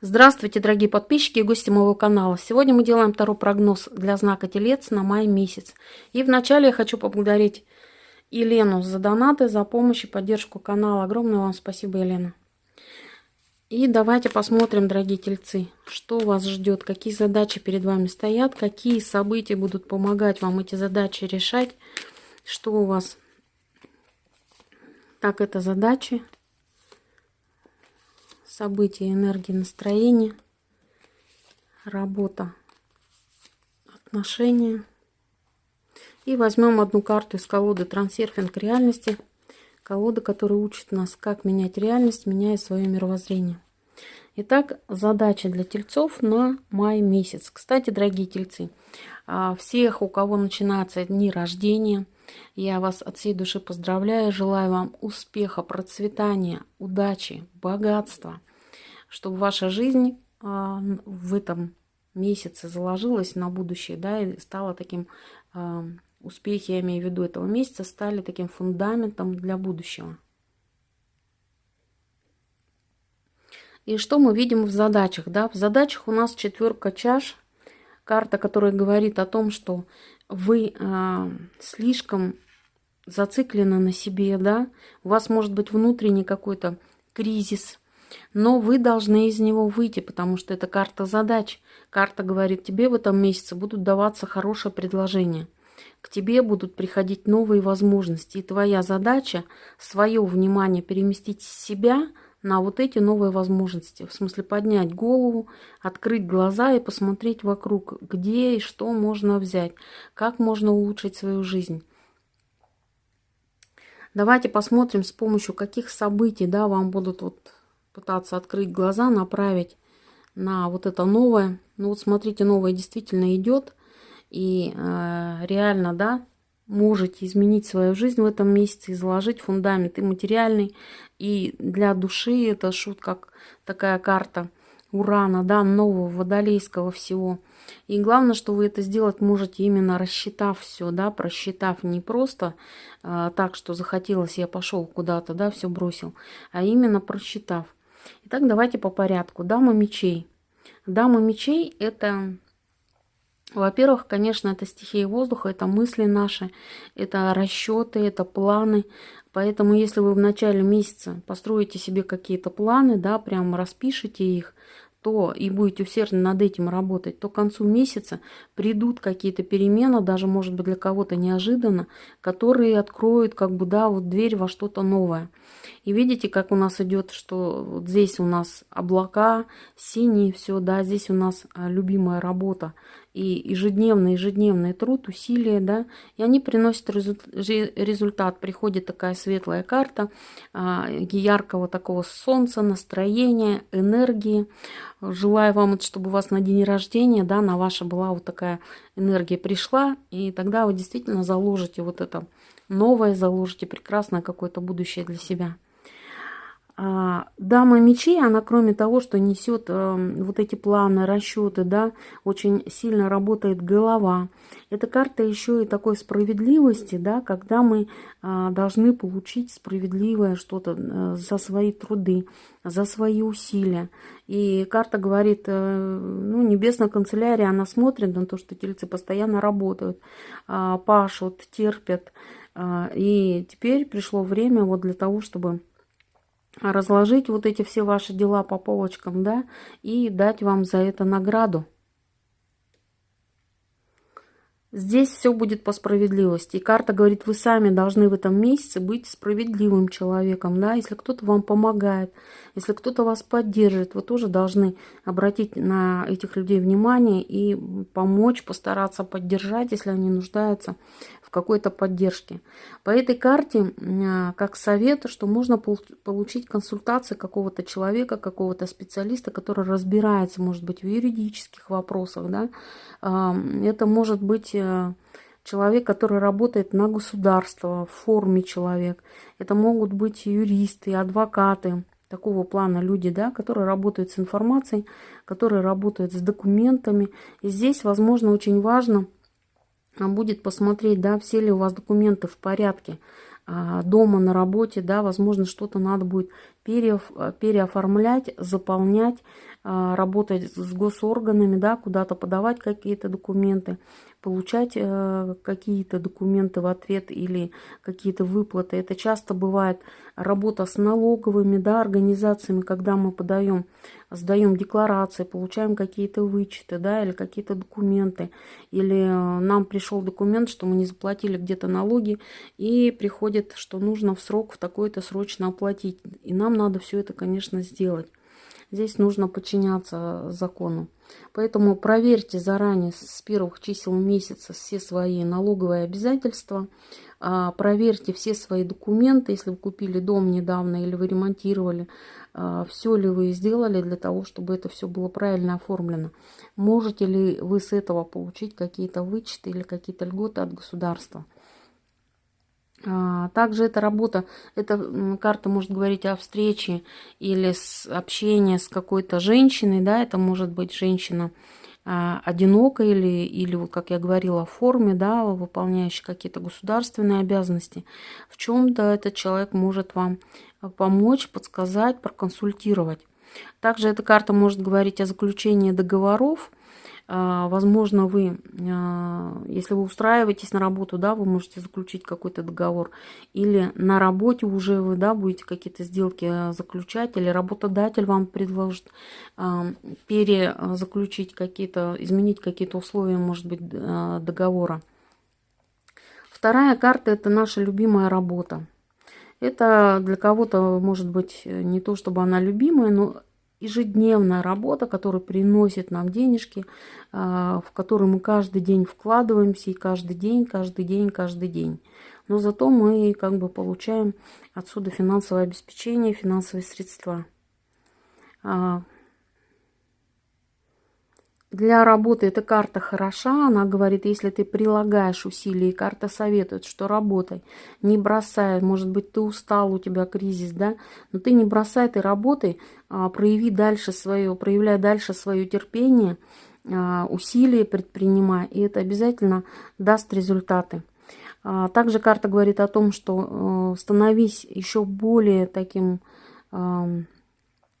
Здравствуйте, дорогие подписчики и гости моего канала. Сегодня мы делаем второй прогноз для знака Телец на май месяц. И вначале я хочу поблагодарить Елену за донаты, за помощь и поддержку канала. Огромное вам спасибо, Елена. И давайте посмотрим, дорогие тельцы, что вас ждет, какие задачи перед вами стоят, какие события будут помогать вам эти задачи решать, что у вас. Так, это задачи события, энергии, настроения, работа, отношения. И возьмем одну карту из колоды «Трансерфинг реальности». Колода, которая учит нас, как менять реальность, меняя свое мировоззрение. Итак, задача для тельцов на май месяц. Кстати, дорогие тельцы, а, всех, у кого начинаются дни рождения – я вас от всей души поздравляю, желаю вам успеха, процветания, удачи, богатства, чтобы ваша жизнь а, в этом месяце заложилась на будущее, да, и стала таким а, успехи, я имею в виду этого месяца, стали таким фундаментом для будущего. И что мы видим в задачах? Да? В задачах у нас четверка чаш, карта, которая говорит о том, что вы э, слишком зациклены на себе, да, у вас может быть внутренний какой-то кризис, но вы должны из него выйти, потому что это карта задач. Карта говорит, тебе в этом месяце будут даваться хорошие предложения. К тебе будут приходить новые возможности. И твоя задача свое внимание переместить с себя – на вот эти новые возможности. В смысле поднять голову, открыть глаза и посмотреть вокруг, где и что можно взять, как можно улучшить свою жизнь. Давайте посмотрим, с помощью каких событий да, вам будут вот пытаться открыть глаза, направить на вот это новое. Ну вот смотрите, новое действительно идет. И э, реально, да, можете изменить свою жизнь в этом месяце и заложить фундамент и материальный, и для души это шут как такая карта урана, да, нового водолейского всего. И главное, что вы это сделать можете именно рассчитав все, да, просчитав не просто а, так, что захотелось, я пошел куда-то, да, все бросил, а именно просчитав. Итак, давайте по порядку. Дама мечей. Дама мечей – это во-первых, конечно, это стихия воздуха, это мысли наши, это расчеты, это планы. Поэтому, если вы в начале месяца построите себе какие-то планы, да, прямо распишите их, то и будете усердно над этим работать, то к концу месяца придут какие-то перемены, даже, может быть, для кого-то неожиданно, которые откроют, как бы, да, вот дверь во что-то новое. И видите, как у нас идет, что вот здесь у нас облака, синие, все, да, здесь у нас а, любимая работа и ежедневный, ежедневный труд, усилия, да, и они приносят результат. Приходит такая светлая карта а, яркого такого солнца, настроения, энергии. Желаю вам, чтобы у вас на день рождения, да, на ваше была вот такая энергия пришла, и тогда вы действительно заложите вот это новое, заложите прекрасное какое-то будущее для себя. А, дама мечей, она кроме того, что несет э, вот эти планы, расчеты, да, очень сильно работает голова. Эта карта еще и такой справедливости, да, когда мы э, должны получить справедливое что-то э, за свои труды, за свои усилия. И карта говорит, э, ну, небесная канцелярия, она смотрит на то, что тельцы постоянно работают, э, пашут, терпят. И теперь пришло время вот для того, чтобы разложить вот эти все ваши дела по полочкам, да, и дать вам за это награду. Здесь все будет по справедливости. И карта говорит, вы сами должны в этом месяце быть справедливым человеком. Да? Если кто-то вам помогает, если кто-то вас поддерживает, вы тоже должны обратить на этих людей внимание и помочь, постараться поддержать, если они нуждаются в какой-то поддержке. По этой карте, а, как совет, что можно получить консультации какого-то человека, какого-то специалиста, который разбирается, может быть, в юридических вопросах. Да? Это может быть э, человек, который работает на государство, в форме человек. Это могут быть юристы, адвокаты, такого плана люди, да, которые работают с информацией, которые работают с документами. И здесь, возможно, очень важно – будет посмотреть, да, все ли у вас документы в порядке, дома, на работе, да, возможно, что-то надо будет пере, переоформлять, заполнять, а, работать с госорганами, да, куда-то подавать какие-то документы, получать э, какие-то документы в ответ или какие-то выплаты. Это часто бывает работа с налоговыми да, организациями, когда мы подаем, сдаем декларации, получаем какие-то вычеты да, или какие-то документы. Или э, нам пришел документ, что мы не заплатили где-то налоги, и приходит, что нужно в срок в такой-то срочно оплатить. И нам надо все это, конечно, сделать. Здесь нужно подчиняться закону. Поэтому проверьте заранее с первых чисел месяца все свои налоговые обязательства. А, проверьте все свои документы, если вы купили дом недавно или вы ремонтировали, а, все ли вы сделали для того, чтобы это все было правильно оформлено. Можете ли вы с этого получить какие-то вычеты или какие-то льготы от государства. А, также эта работа, эта карта может говорить о встрече или с общении с какой-то женщиной, да, это может быть женщина а, одинокая или, или, как я говорила, в форме, да, выполняющая какие-то государственные обязанности. В чем-то этот человек может вам помочь, подсказать, проконсультировать. Также эта карта может говорить о заключении договоров, возможно, вы, а, если вы устраиваетесь на работу, да, вы можете заключить какой-то договор. Или на работе уже вы, да, будете какие-то сделки а, заключать. Или работодатель вам предложит перезаключить какие-то, изменить какие-то условия, может быть, договора. Вторая карта – это наша любимая работа. Это для кого-то, может быть, не то, чтобы она любимая, но ежедневная работа, которая приносит нам денежки, а, в которую мы каждый день вкладываемся, и каждый день, каждый день, каждый день. Но зато мы как бы получаем отсюда финансовое обеспечение, финансовые средства. Для работы эта карта хороша, она говорит, если ты прилагаешь усилия, и карта советует, что работай, не бросай, может быть, ты устал, у тебя кризис, да, но ты не бросай, ты работай, а, прояви дальше свое, проявляй дальше свое терпение, а, усилия предпринимай, и это обязательно даст результаты. А, также карта говорит о том, что э, становись еще более таким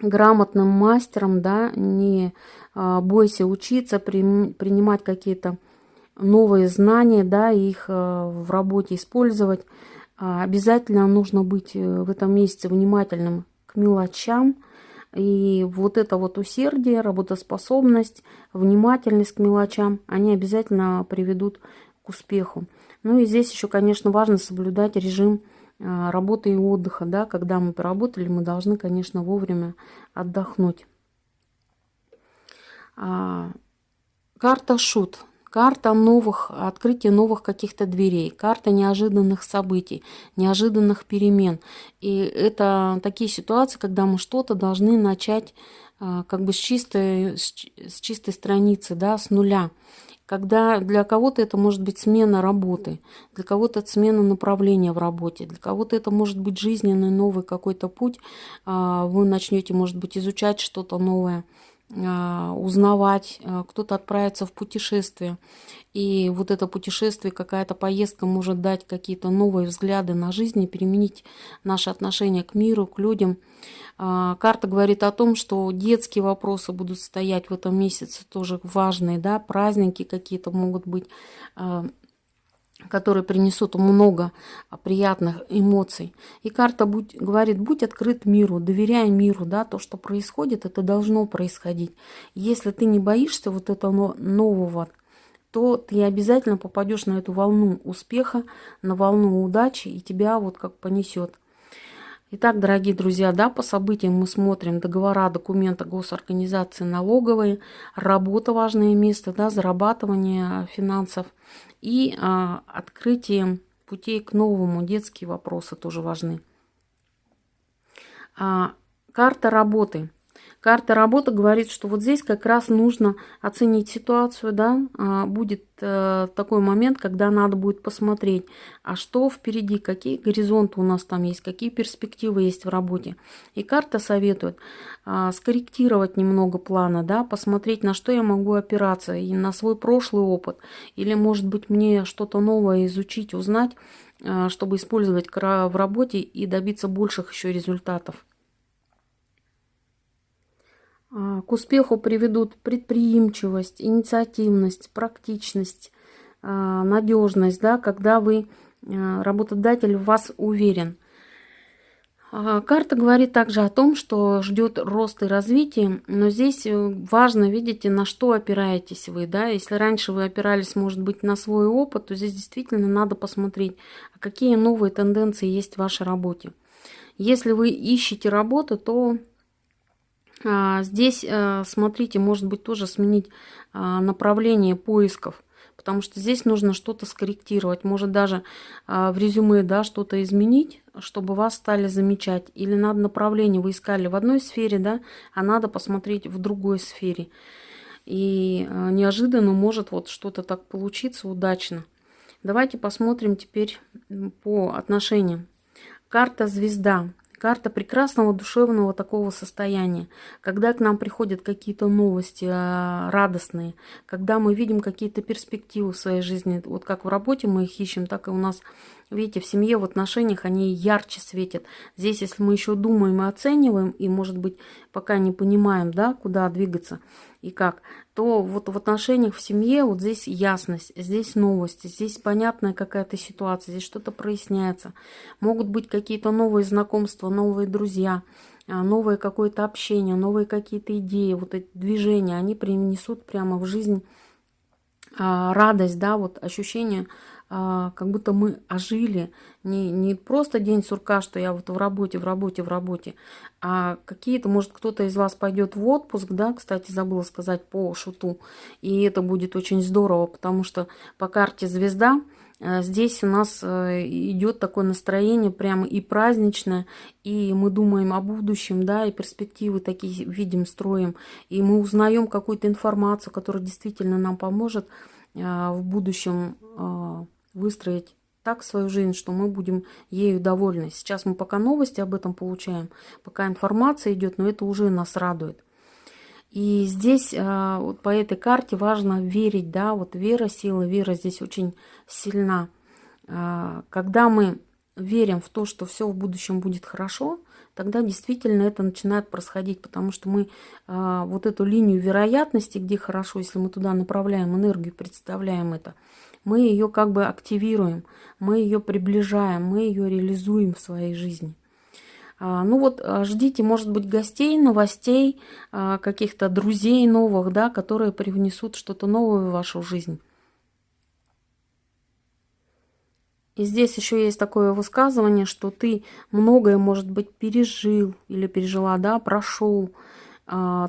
грамотным мастером, да, не а, бойся учиться, принимать какие-то новые знания, да, их а, в работе использовать. А, обязательно нужно быть э, в этом месяце внимательным к мелочам. И вот это вот усердие, работоспособность, внимательность к мелочам, они обязательно приведут к успеху. Ну и здесь еще, конечно, важно соблюдать режим работы и отдыха. Да? Когда мы поработали, мы должны, конечно, вовремя отдохнуть. А, карта шут. Карта новых, открытия новых каких-то дверей, карта неожиданных событий, неожиданных перемен. И это такие ситуации, когда мы что-то должны начать а, как бы с чистой, с чистой страницы, да, с нуля. Когда для кого-то это может быть смена работы, для кого-то это смена направления в работе, для кого-то это может быть жизненный новый какой-то путь. А, вы начнете, может быть, изучать что-то новое – узнавать, а, кто-то отправится в путешествие. И вот это путешествие, какая-то поездка может дать какие-то новые взгляды на жизнь и переменить наше отношение к миру, к людям. А, карта говорит о том, что детские вопросы будут стоять в этом месяце, тоже важные, да, праздники какие-то могут быть которые принесут много приятных эмоций. И карта будь, говорит, будь открыт миру, доверяй миру, да, то, что происходит, это должно происходить. Если ты не боишься вот этого нового, то ты обязательно попадешь на эту волну успеха, на волну удачи, и тебя вот как понесет. Итак, дорогие друзья, да, по событиям мы смотрим договора, документы госорганизации налоговые, работа важное место, да, зарабатывание финансов и а, открытие путей к новому. Детские вопросы тоже важны. А, карта работы – Карта работы говорит, что вот здесь как раз нужно оценить ситуацию, да, а, будет э, такой момент, когда надо будет посмотреть, а что впереди, какие горизонты у нас там есть, какие перспективы есть в работе. И карта советует а, скорректировать немного плана, да, посмотреть, на что я могу опираться, и на свой прошлый опыт, или, может быть, мне что-то новое изучить, узнать, а, чтобы использовать в работе и добиться больших еще результатов. А, к успеху приведут предприимчивость, инициативность, практичность, а, надежность, да, когда вы, а, работодатель, в вас уверен. Карта говорит также о том, что ждет рост и развитие, но здесь э, важно, видите, на что опираетесь вы. Да? Если раньше вы опирались, может быть, на свой опыт, то здесь действительно надо посмотреть, какие новые тенденции есть в вашей работе. Если вы ищете работу, то здесь, э, смотрите, может быть тоже сменить а, направление поисков, потому что здесь нужно что-то скорректировать, может даже а, в резюме да, что-то изменить, чтобы вас стали замечать. Или надо направление вы искали в одной сфере, да, а надо посмотреть в другой сфере. И неожиданно может вот что-то так получиться удачно. Давайте посмотрим теперь по отношениям. Карта звезда. Карта прекрасного душевного такого состояния, когда к нам приходят какие-то новости а, радостные, когда мы видим какие-то перспективы в своей жизни, вот как в работе мы их ищем, так и у нас, видите, в семье, в отношениях они ярче светят. Здесь, если мы еще думаем и оцениваем, и, может быть, пока не понимаем, да, куда двигаться и как, то вот в отношениях в семье вот здесь ясность, здесь новости, здесь понятная какая-то ситуация, здесь что-то проясняется. Могут быть какие-то новые знакомства, новые друзья, а, новое какое-то общение, новые какие-то идеи, вот эти движения, они принесут прямо в жизнь а, радость, да, вот ощущение как будто мы ожили. Не, не просто день сурка, что я вот в работе, в работе, в работе, а какие-то, может, кто-то из вас пойдет в отпуск, да, кстати, забыла сказать по шуту, и это будет очень здорово, потому что по карте звезда э, здесь у нас э, идет такое настроение прямо и праздничное, и мы думаем о будущем, да, и перспективы такие видим, строим, и мы узнаем какую-то информацию, которая действительно нам поможет э, в будущем выстроить так свою жизнь, что мы будем ею довольны. Сейчас мы пока новости об этом получаем, пока информация идет, но это уже нас радует. И здесь а, вот по этой карте важно верить, да, вот вера, сила, вера здесь очень сильна. А, когда мы верим в то, что все в будущем будет хорошо, тогда действительно это начинает происходить, потому что мы а, вот эту линию вероятности, где хорошо, если мы туда направляем энергию, представляем это – мы ее как бы активируем, мы ее приближаем, мы ее реализуем в своей жизни. А, ну вот а, ждите, может быть, гостей, новостей, а, каких-то друзей новых, да, которые привнесут что-то новое в вашу жизнь. И здесь еще есть такое высказывание, что ты многое, может быть, пережил или пережила, да, прошел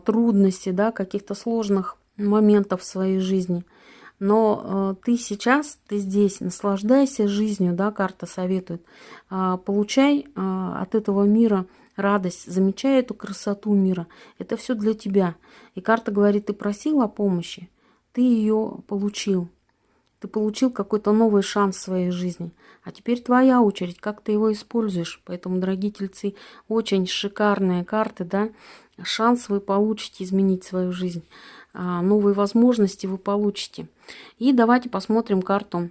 трудности, да, каких-то сложных моментов в своей жизни – но э, ты сейчас, ты здесь, наслаждайся жизнью, да, карта советует. Э, получай э, от этого мира радость, замечай эту красоту мира. Это все для тебя. И карта говорит, ты просил о помощи, ты ее получил. Ты получил какой-то новый шанс в своей жизни. А теперь твоя очередь, как ты его используешь. Поэтому, дорогие тельцы, очень шикарные карты, да. Шанс вы получите изменить свою жизнь. А, новые возможности вы получите. И давайте посмотрим карту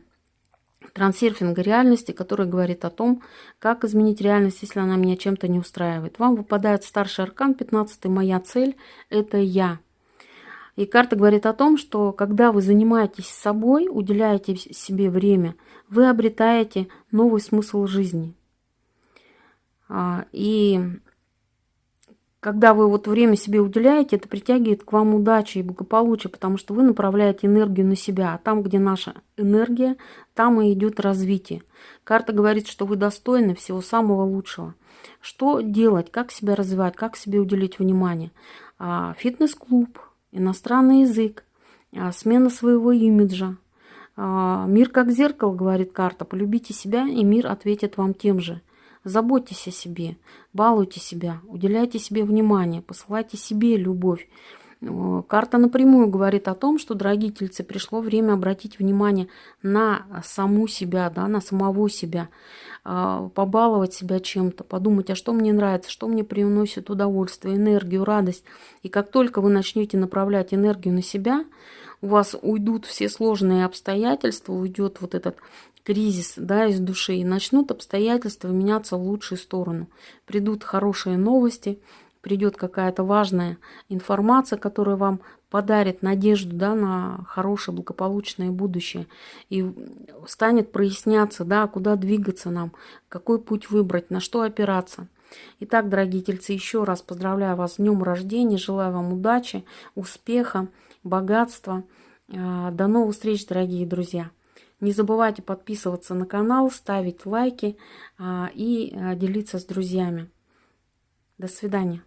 трансерфинга реальности, которая говорит о том, как изменить реальность, если она меня чем-то не устраивает. Вам выпадает старший аркан, 15 «Моя цель – это я». И карта говорит о том, что когда вы занимаетесь собой, уделяете себе время, вы обретаете новый смысл жизни. А, и когда вы вот время себе уделяете, это притягивает к вам удачи и благополучие, потому что вы направляете энергию на себя. А там, где наша энергия, там и идет развитие. Карта говорит, что вы достойны всего самого лучшего. Что делать, как себя развивать, как себе уделить внимание? А, фитнес-клуб, иностранный язык, а, смена своего имиджа. А, мир как зеркало, говорит карта. Полюбите себя, и мир ответит вам тем же. Заботьтесь о себе, балуйте себя, уделяйте себе внимание, посылайте себе любовь. Карта напрямую говорит о том, что, дорогие тельцы, пришло время обратить внимание на саму себя, да, на самого себя, а, побаловать себя чем-то, подумать, а что мне нравится, что мне приносит удовольствие, энергию, радость. И как только вы начнете направлять энергию на себя, у вас уйдут все сложные обстоятельства, уйдет вот этот кризис да, из души, и начнут обстоятельства меняться в лучшую сторону. Придут хорошие новости, придет какая-то важная информация, которая вам подарит надежду да, на хорошее, благополучное будущее. И станет проясняться, да, куда двигаться нам, какой путь выбрать, на что опираться. Итак, дорогие тельцы, еще раз поздравляю вас с днем рождения, желаю вам удачи, успеха, богатства. А, до новых встреч, дорогие друзья! Не забывайте подписываться на канал, ставить лайки а, и а, делиться с друзьями. До свидания.